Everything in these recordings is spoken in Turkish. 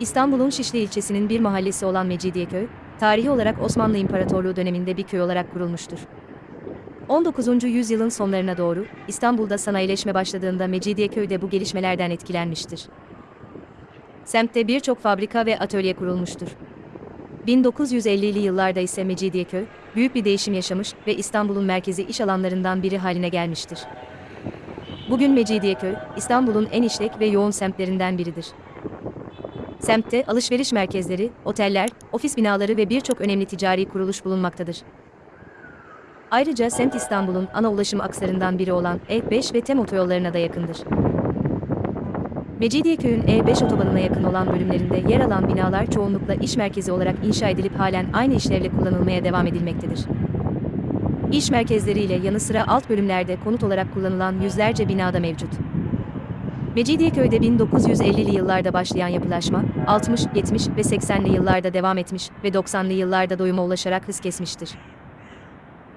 İstanbul'un Şişli ilçesinin bir mahallesi olan Mecidiyeköy, tarihi olarak Osmanlı İmparatorluğu döneminde bir köy olarak kurulmuştur. 19. yüzyılın sonlarına doğru İstanbul'da sanayileşme başladığında Mecidiyeköy de bu gelişmelerden etkilenmiştir. Semtte birçok fabrika ve atölye kurulmuştur. 1950'li yıllarda ise Mecidiyeköy, büyük bir değişim yaşamış ve İstanbul'un merkezi iş alanlarından biri haline gelmiştir. Bugün Mecidiyeköy, İstanbul'un en işlek ve yoğun semtlerinden biridir. Semtte alışveriş merkezleri, oteller, ofis binaları ve birçok önemli ticari kuruluş bulunmaktadır. Ayrıca semt İstanbul'un ana ulaşım akslarından biri olan E5 ve TEM otoyollarına da yakındır. Mecidiyeköy'ün E5 otobanına yakın olan bölümlerinde yer alan binalar çoğunlukla iş merkezi olarak inşa edilip halen aynı işlevle kullanılmaya devam edilmektedir. İş merkezleriyle yanı sıra alt bölümlerde konut olarak kullanılan yüzlerce binada mevcut. Mecidiyeköy'de 1950'li yıllarda başlayan yapılaşma, 60, 70 ve 80'li yıllarda devam etmiş ve 90'lı yıllarda doyuma ulaşarak hız kesmiştir.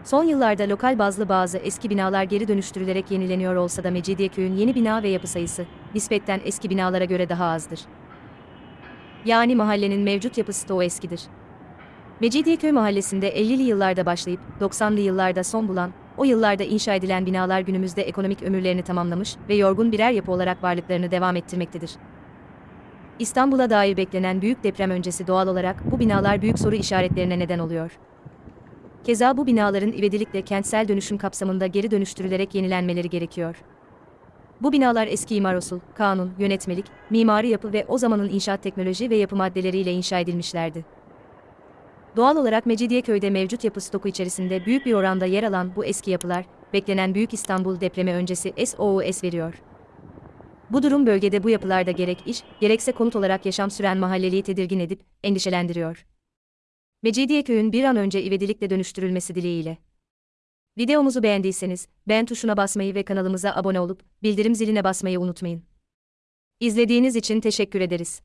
Son yıllarda lokal bazlı bazı eski binalar geri dönüştürülerek yenileniyor olsa da Mecidiyeköy'ün yeni bina ve yapı sayısı, nispetten eski binalara göre daha azdır. Yani mahallenin mevcut yapısı da o eskidir. Mecidiyeköy mahallesinde 50'li yıllarda başlayıp 90'lı yıllarda son bulan, o yıllarda inşa edilen binalar günümüzde ekonomik ömürlerini tamamlamış ve yorgun birer yapı olarak varlıklarını devam ettirmektedir. İstanbul'a dair beklenen büyük deprem öncesi doğal olarak bu binalar büyük soru işaretlerine neden oluyor. Keza bu binaların ivedilikle kentsel dönüşüm kapsamında geri dönüştürülerek yenilenmeleri gerekiyor. Bu binalar eski imar usul, kanun, yönetmelik, mimari yapı ve o zamanın inşaat teknoloji ve yapı maddeleriyle inşa edilmişlerdi. Doğal olarak Mecidiyeköy'de mevcut yapı stoku içerisinde büyük bir oranda yer alan bu eski yapılar, beklenen Büyük İstanbul depremi öncesi SOS veriyor. Bu durum bölgede bu yapılarda gerek iş, gerekse konut olarak yaşam süren mahalleliyi tedirgin edip endişelendiriyor. Mecidiyeköy'ün bir an önce ivedilikle dönüştürülmesi dileğiyle. Videomuzu beğendiyseniz, beğen tuşuna basmayı ve kanalımıza abone olup, bildirim ziline basmayı unutmayın. İzlediğiniz için teşekkür ederiz.